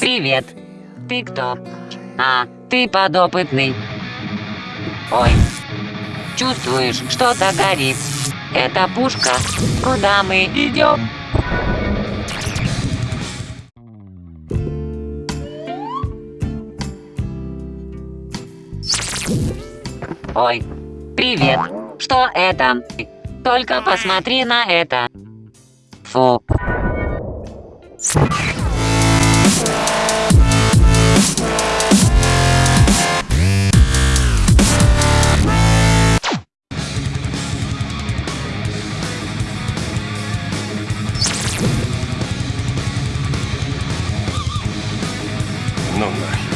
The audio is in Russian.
ты кто? А, ты подопытный. Ой. Чувствуешь, что-то горит. Это пушка. Куда мы идем? Ой, привет. Что это? Только посмотри на это. Фу. no.